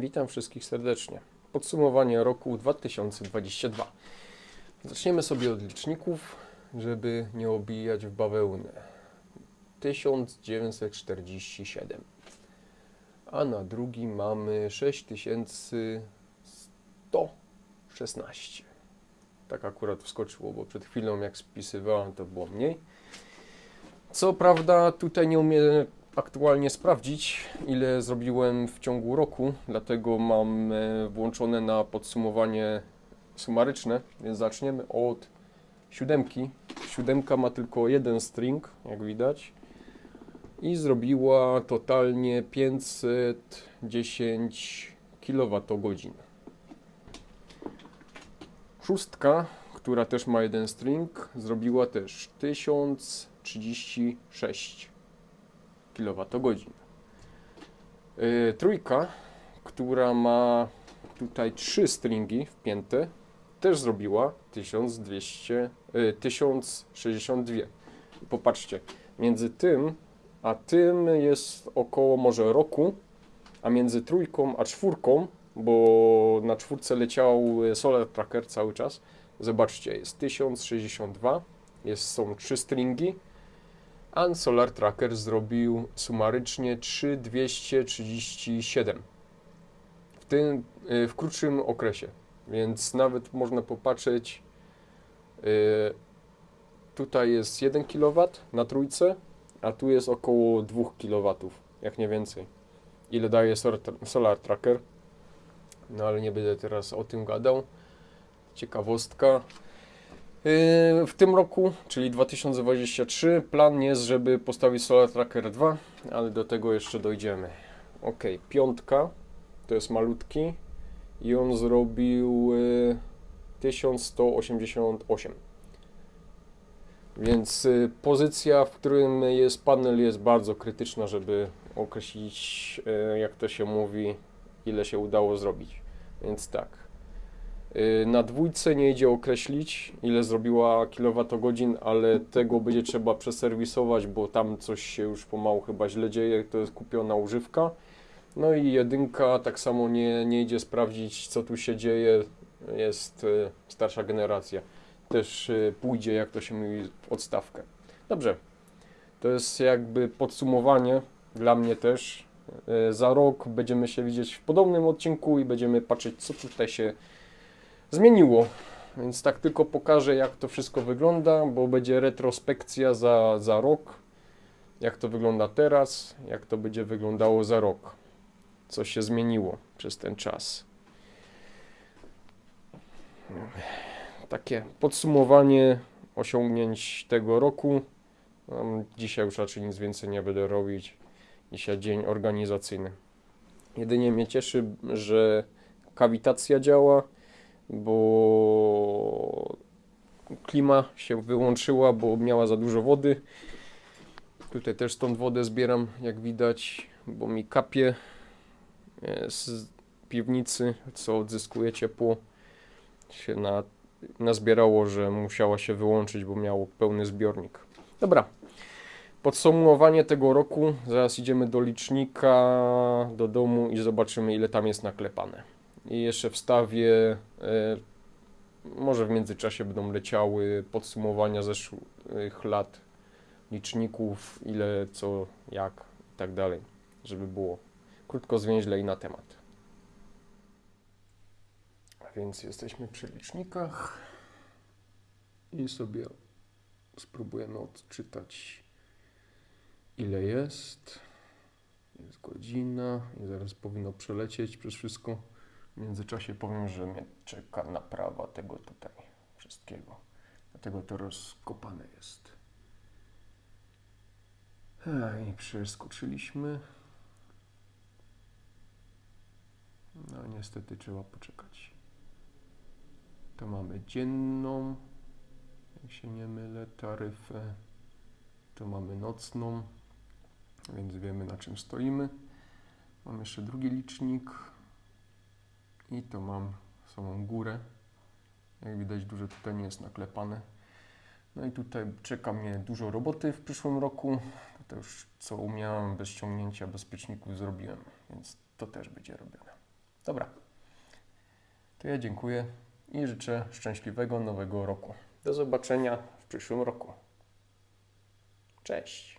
Witam wszystkich serdecznie. Podsumowanie roku 2022. Zaczniemy sobie od liczników, żeby nie obijać w bawełnę. 1947. A na drugi mamy 6116. Tak akurat wskoczyło, bo przed chwilą jak spisywałem to było mniej. Co prawda tutaj nie umiem aktualnie sprawdzić, ile zrobiłem w ciągu roku, dlatego mam e, włączone na podsumowanie sumaryczne, więc zaczniemy od siódemki. Siódemka ma tylko jeden string, jak widać, i zrobiła totalnie 510 kWh. Szóstka, która też ma jeden string, zrobiła też 1036 kWh. Yy, trójka, która ma tutaj trzy stringi wpięte, też zrobiła 1200, yy, 1062. Popatrzcie, między tym a tym jest około może roku, a między trójką a czwórką, bo na czwórce leciał Solar Tracker cały czas, zobaczcie, jest 1062, jest, są trzy stringi, a Solar Tracker zrobił sumarycznie 3237 w tym y, w krótszym okresie, więc nawet można popatrzeć y, tutaj jest 1 kW na trójce, a tu jest około 2 kW, jak nie więcej. Ile daje solar Tracker? No ale nie będę teraz o tym gadał. Ciekawostka. Yy, w tym roku, czyli 2023, plan jest, żeby postawić Solar Tracker 2, ale do tego jeszcze dojdziemy. Ok, piątka to jest malutki i on zrobił 1188. Więc yy, pozycja, w którym jest panel, jest bardzo krytyczna, żeby określić, jak to się mówi, ile się udało zrobić. Więc tak. Na dwójce nie idzie określić, ile zrobiła kilowatogodzin, ale tego będzie trzeba przeserwisować, bo tam coś się już pomału chyba źle dzieje, to jest kupiona używka. No i jedynka tak samo nie, nie idzie sprawdzić, co tu się dzieje, jest starsza generacja. Też pójdzie, jak to się mówi, w odstawkę. Dobrze, to jest jakby podsumowanie dla mnie też. Za rok będziemy się widzieć w podobnym odcinku i będziemy patrzeć, co tutaj się zmieniło. Więc tak tylko pokażę, jak to wszystko wygląda, bo będzie retrospekcja za, za rok. Jak to wygląda teraz, jak to będzie wyglądało za rok. Co się zmieniło przez ten czas. Takie podsumowanie osiągnięć tego roku. Dzisiaj już raczej nic więcej nie będę robić. Dzisiaj dzień organizacyjny. Jedynie mnie cieszy, że kawitacja działa bo klima się wyłączyła, bo miała za dużo wody. Tutaj też stąd wodę zbieram, jak widać, bo mi kapie z piwnicy, co odzyskuje ciepło. Się na, nazbierało, że musiała się wyłączyć, bo miało pełny zbiornik. Dobra, podsumowanie tego roku. Zaraz idziemy do licznika, do domu i zobaczymy, ile tam jest naklepane i jeszcze wstawię, e, może w międzyczasie będą leciały podsumowania zeszłych lat liczników, ile, co, jak i tak dalej, żeby było krótko, zwięźle i na temat. A więc jesteśmy przy licznikach i sobie spróbujemy odczytać ile jest. Jest godzina i zaraz powinno przelecieć przez wszystko. W międzyczasie powiem, że mnie czeka naprawa tego tutaj wszystkiego. Dlatego to rozkopane jest. I przeskoczyliśmy. No niestety trzeba poczekać. To mamy dzienną, jak się nie mylę, taryfę. Tu mamy nocną, więc wiemy na czym stoimy. Mam jeszcze drugi licznik i to mam samą górę. Jak widać dużo tutaj nie jest naklepane. No i tutaj czeka mnie dużo roboty w przyszłym roku. To już co umiałem bez ściągnięcia bezpieczników zrobiłem, więc to też będzie robione. Dobra. To ja dziękuję i życzę szczęśliwego nowego roku. Do zobaczenia w przyszłym roku. Cześć.